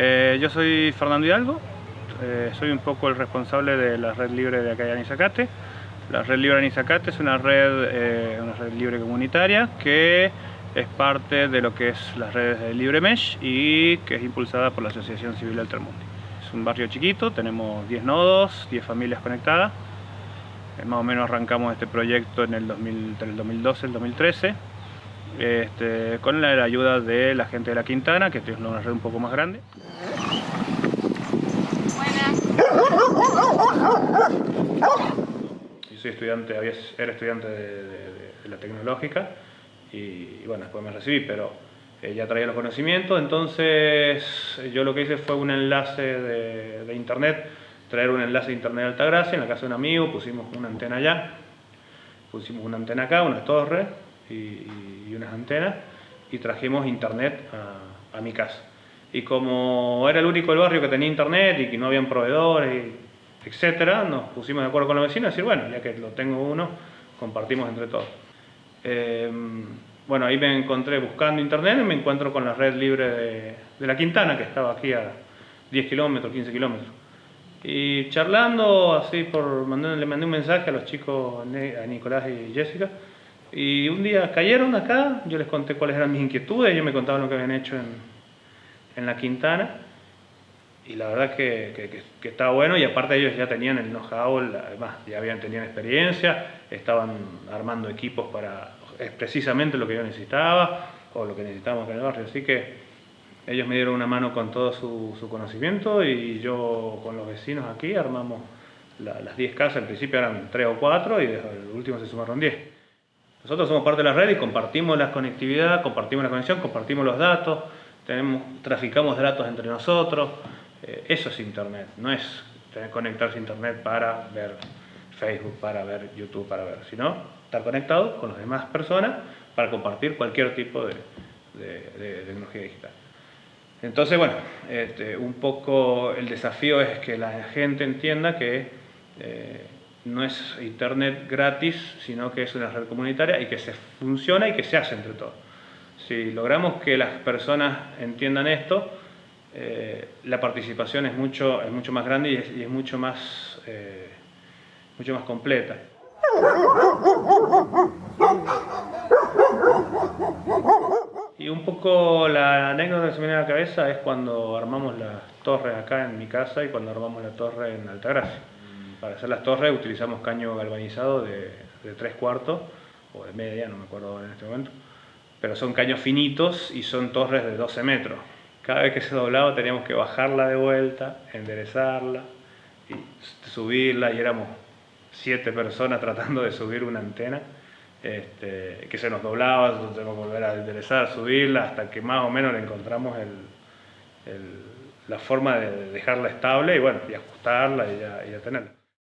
Eh, yo soy Fernando Hidalgo, eh, soy un poco el responsable de la red libre de acá de Anizacate. La red libre de Anizacate es una red, eh, una red libre comunitaria que es parte de lo que es las redes de Libre Mesh y que es impulsada por la Asociación Civil Altermundi. Es un barrio chiquito, tenemos 10 nodos, 10 familias conectadas. Más o menos arrancamos este proyecto en el, 2012, el 2013 este, con la ayuda de la gente de la Quintana, que tiene una red un poco más grande. Yo soy estudiante, era estudiante de, la tecnológica y, bueno, después me recibí, pero eh, ya traía los conocimientos, entonces yo lo que hice fue un enlace de, internet, traer un enlace de internet de Altagracia, en la casa de un amigo, pusimos una antena allá, pusimos una antena acá, una torre, y, unas antenas y trajimos internet a, mi casa. Y como era el único del barrio que tenía internet y que no habían proveedores, etcétera, nos pusimos de acuerdo con los vecinos y decir, bueno, ya que lo tengo uno, compartimos entre todos. Eh, bueno, ahí me encontré buscando internet y me encuentro con la red libre de, de la Quintana, que estaba aquí a 10 kilómetros, 15 kilómetros. Y charlando, así por le mandé un mensaje a los chicos, a Nicolás y Jessica, y un día cayeron acá, yo les conté cuáles eran mis inquietudes, ellos me contaban lo que habían hecho en, en la Quintana, y la verdad que, que, estaba bueno, y aparte ellos ya tenían el know-how, además ya habían, tenían experiencia, estaban armando equipos para, es precisamente lo que yo necesitaba, o lo que necesitábamos en el barrio, así que ellos me dieron una mano con todo su, su conocimiento, y yo con los vecinos aquí armamos las 10 casas, al principio eran 3 o 4, y desde el último se sumaron 10. Nosotros somos parte de la red y compartimos la conectividad, compartimos la conexión, compartimos los datos, tenemos, traficamos datos entre nosotros. Eh, eso es Internet, no es tener, conectarse a Internet para ver Facebook, para ver YouTube, para ver, sino estar conectado con las demás personas para compartir cualquier tipo de, tecnología digital. Entonces, bueno, este, un poco el desafío es que la gente entienda que eh, no es internet gratis, sino que es una red comunitaria y que se funciona y que se hace entre todos. Si logramos que las personas entiendan esto, eh, la participación es mucho, es mucho más grande y es, mucho, más, eh, mucho más completa. Y un poco la anécdota que se me viene a la cabeza es cuando armamos las torres acá en mi casa y cuando armamos la torre en Altagracia para hacer las torres utilizamos caño galvanizado de, de 3 cuartos, o de media, no me acuerdo en este momento, pero son caños finitos y son torres de 12 metros. Cada vez que se doblaba teníamos que bajarla de vuelta, enderezarla y subirla y éramos siete personas tratando de subir una antena este, que se nos doblaba, tenemos que volver a enderezar, subirla hasta que más o menos le encontramos la forma de dejarla estable y bueno, y ajustarla y y ya tenerla.